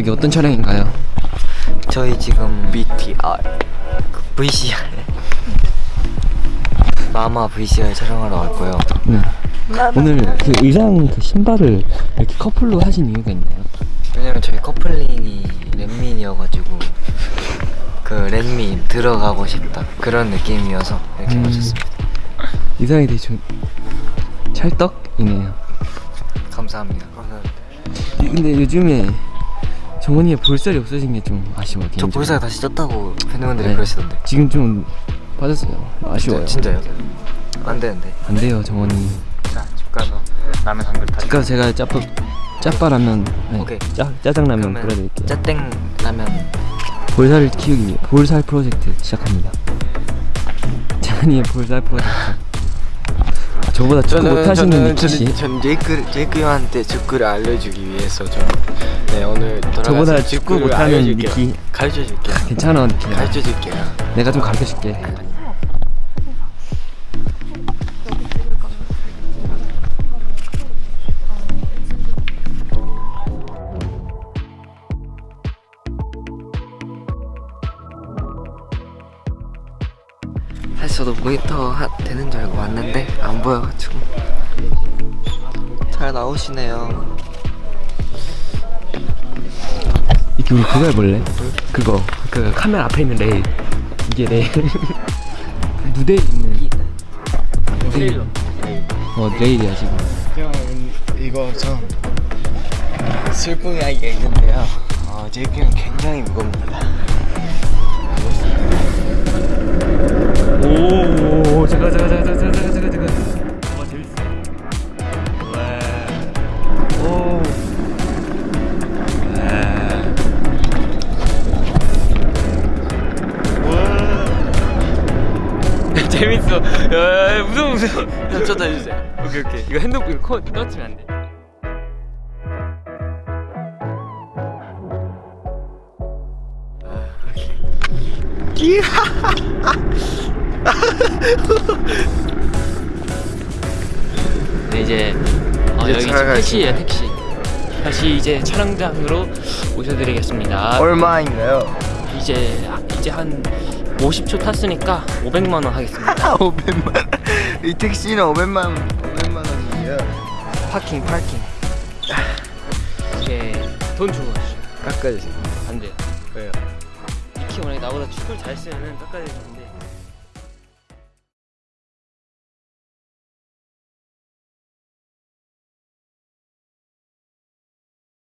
여기 어떤 촬영인가요? 저희 지금 BTR 그 VCR 마마 VCR 촬영하러 왔고요. 네. 오늘 그 의상 그 신발을 이렇게 커플로 하신 이유가 있나요? 왜냐면 저희 커플링이 랜민이어가지고 그 랜민 들어가고 싶다 그런 느낌이어서 이렇게 음. 맞췄습니다. 의상이 되게 좀 찰떡이네요. 감사합니다. 감사합니다. 근데 요즘에 정원이의 볼살이 없어진 게 좀 아쉬워요. 저 개인적으로. 볼살 다시 쪘다고 팬분들이 네. 그러시던데. 지금 좀 빠졌어요. 아쉬워요. 진짜 요? 안 되는데. 안 돼요, 정원이. 자, 집 가서 라면 한 그릇 다시. 아까 제가 짜파 짜파라면 아니, 오케이. 짜 짜장라면 끓여드릴게요. 짜땡 라면 볼살을 키우기 위해 볼살 프로젝트 시작합니다. 장한이의 볼살 프로젝트. 아, 저보다 축구 못하시는 니키 씨. 전 제이크 제이크 형한테 축구를 알려주기 위해서 좀 네 오늘 저보다 축구 못하는 알려줄게요. 니키. 가르쳐 줄게요. 괜찮아, 니키. 가르쳐 줄게요. 내가 좀 가르쳐 줄게. 저도 모니터 하, 되는 줄 알고 왔는데 안 보여가지고 잘 나오시네요. 이렇게 우리 그거 해볼래? 그거 그 카메라 앞에 있는 레일 이게 레일 무대에 있는 레일 어 레일이야 지금 형 이거 좀 슬픈 이야기가 있는데요. 어, 제이크 형 굉장히 무겁니다. 오 재밌어. 야 무서워 무서워 형 저도 해주세요. 오케이 오케이. 이거 핸드폰 이거 코 떨어뜨리면 안돼. 네 이제 어, 이제 여기 지금 택시예요 택시. 다시 이제 촬영장으로 모셔드리겠습니다. 얼마인가요? 이제 이제 한 50초 탔으니까 500만 원 하겠습니다 500만. 이 택시는 500만 500만 원이에요. 파킹 파킹 이게 돈 주고 가시죠 깎아주세요. 안 돼요 왜요? 이키 만약에 나보다 축구를 잘 쓰면은 깎아야 되는데